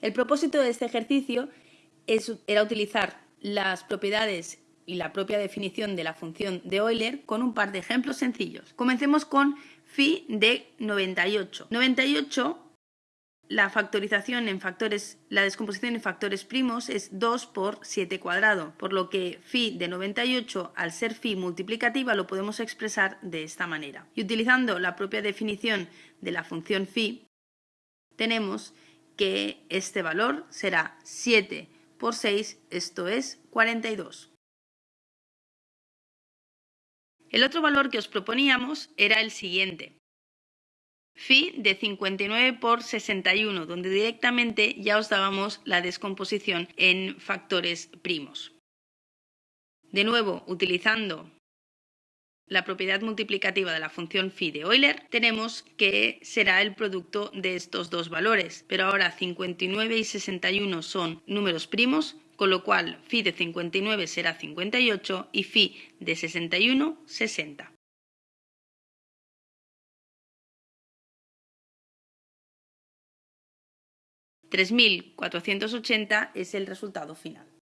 El propósito de este ejercicio era utilizar las propiedades y la propia definición de la función de Euler con un par de ejemplos sencillos. Comencemos con phi de 98. 98 la factorización en factores, la descomposición en factores primos es 2 por 7 cuadrado, por lo que phi de 98 al ser phi multiplicativa lo podemos expresar de esta manera. Y utilizando la propia definición de la función phi, tenemos que este valor será 7 por 6, esto es 42. El otro valor que os proponíamos era el siguiente, phi de 59 por 61, donde directamente ya os dábamos la descomposición en factores primos. De nuevo, utilizando la propiedad multiplicativa de la función phi de Euler, tenemos que será el producto de estos dos valores, pero ahora 59 y 61 son números primos, con lo cual phi de 59 será 58 y phi de 61 60. 3.480 es el resultado final.